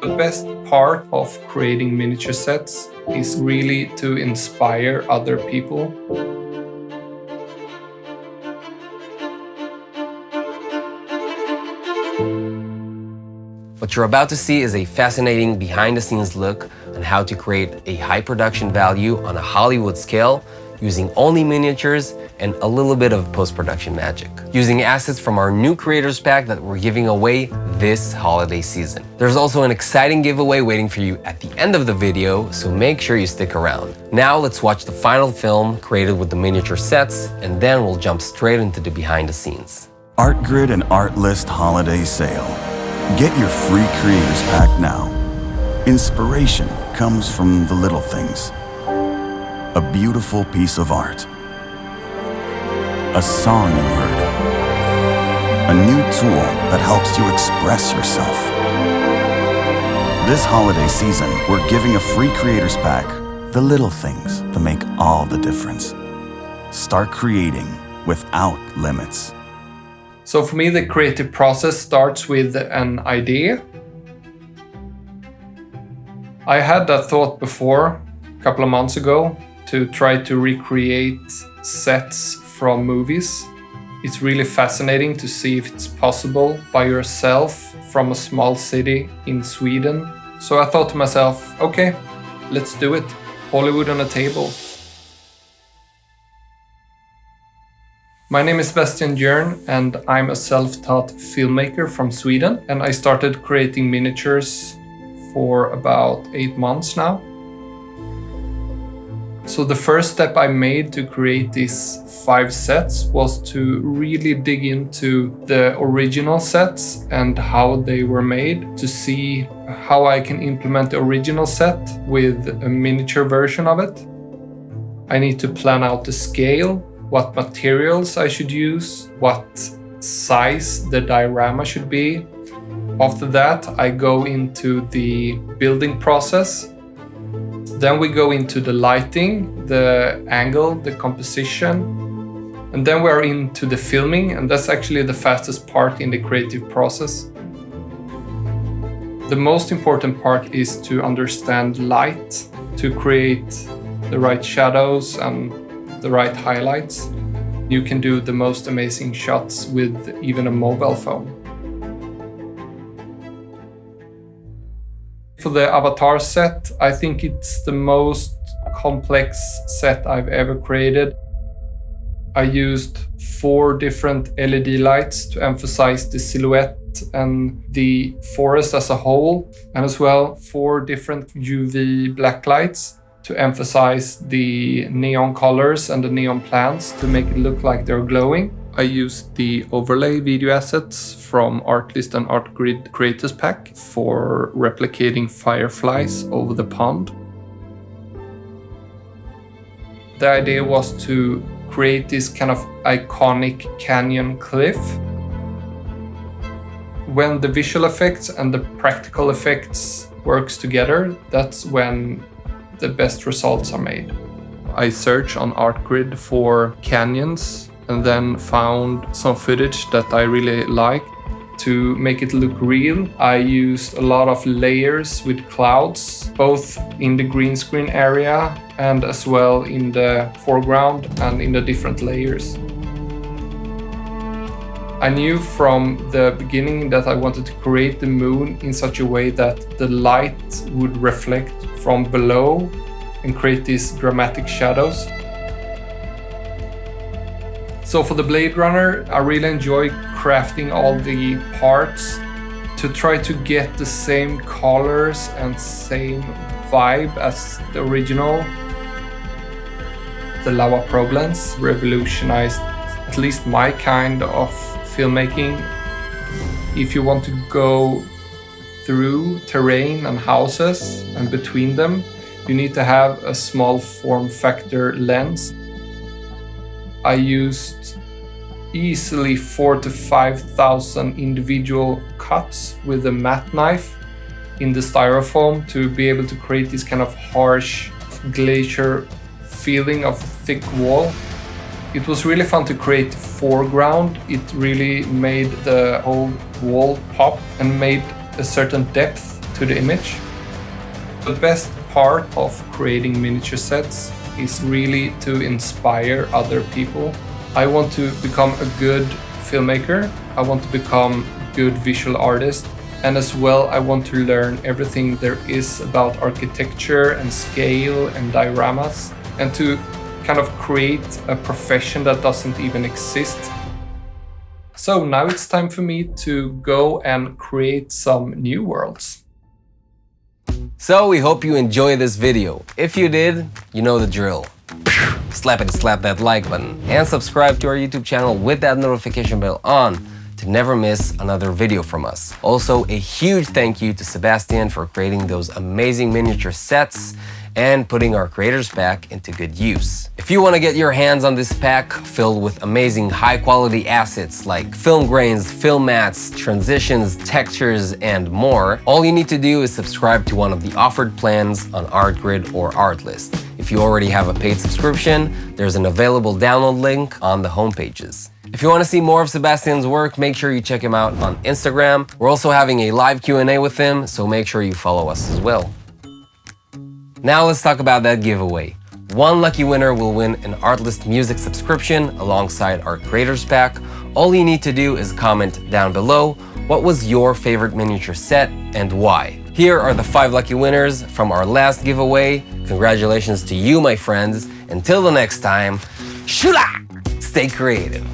The best part of creating miniature sets is really to inspire other people. What you're about to see is a fascinating behind-the-scenes look on how to create a high production value on a Hollywood scale using only miniatures and a little bit of post-production magic. Using assets from our new creators pack that we're giving away this holiday season. There's also an exciting giveaway waiting for you at the end of the video, so make sure you stick around. Now let's watch the final film created with the miniature sets, and then we'll jump straight into the behind the scenes. ArtGrid and Artlist Holiday Sale. Get your free creators pack now. Inspiration comes from the little things. A beautiful piece of art. A song you heard. A new tool that helps you express yourself. This holiday season, we're giving a free creators pack. The little things that make all the difference. Start creating without limits. So for me, the creative process starts with an idea. I had that thought before, a couple of months ago, to try to recreate sets from movies. It's really fascinating to see if it's possible by yourself from a small city in Sweden. So I thought to myself, okay, let's do it. Hollywood on a table. My name is Sebastian Jörn and I'm a self-taught filmmaker from Sweden and I started creating miniatures for about eight months now. So the first step I made to create these five sets was to really dig into the original sets and how they were made to see how I can implement the original set with a miniature version of it. I need to plan out the scale, what materials I should use, what size the diorama should be. After that, I go into the building process then we go into the lighting, the angle, the composition, and then we're into the filming, and that's actually the fastest part in the creative process. The most important part is to understand light, to create the right shadows and the right highlights. You can do the most amazing shots with even a mobile phone. For the Avatar set, I think it's the most complex set I've ever created. I used four different LED lights to emphasize the silhouette and the forest as a whole, and as well four different UV black lights to emphasize the neon colors and the neon plants to make it look like they're glowing. I used the overlay video assets from Artlist and ArtGrid Creators Pack for replicating fireflies over the pond. The idea was to create this kind of iconic canyon cliff. When the visual effects and the practical effects works together, that's when the best results are made. I search on ArtGrid for canyons and then found some footage that I really liked. To make it look real, I used a lot of layers with clouds, both in the green screen area and as well in the foreground and in the different layers. I knew from the beginning that I wanted to create the moon in such a way that the light would reflect from below and create these dramatic shadows. So for the Blade Runner, I really enjoy crafting all the parts to try to get the same colors and same vibe as the original. The Laowa Probe lens revolutionized at least my kind of filmmaking. If you want to go through terrain and houses and between them, you need to have a small form factor lens I used easily four to 5,000 individual cuts with a matte knife in the styrofoam to be able to create this kind of harsh glacier feeling of thick wall. It was really fun to create foreground. It really made the whole wall pop and made a certain depth to the image. The best part of creating miniature sets is really to inspire other people. I want to become a good filmmaker. I want to become a good visual artist. And as well, I want to learn everything there is about architecture and scale and dioramas and to kind of create a profession that doesn't even exist. So now it's time for me to go and create some new worlds. So we hope you enjoyed this video. If you did, you know the drill. Slap it, slap that like button and subscribe to our YouTube channel with that notification bell on to never miss another video from us. Also, a huge thank you to Sebastian for creating those amazing miniature sets and putting our creators pack into good use. If you want to get your hands on this pack filled with amazing high quality assets like film grains, film mats, transitions, textures, and more, all you need to do is subscribe to one of the offered plans on ArtGrid or Artlist. If you already have a paid subscription, there's an available download link on the homepages. If you want to see more of Sebastian's work, make sure you check him out on Instagram. We're also having a live Q&A with him, so make sure you follow us as well. Now let's talk about that giveaway. One lucky winner will win an Artlist Music subscription alongside our Creators Pack. All you need to do is comment down below what was your favorite miniature set and why. Here are the five lucky winners from our last giveaway. Congratulations to you, my friends. Until the next time, shula! Stay creative.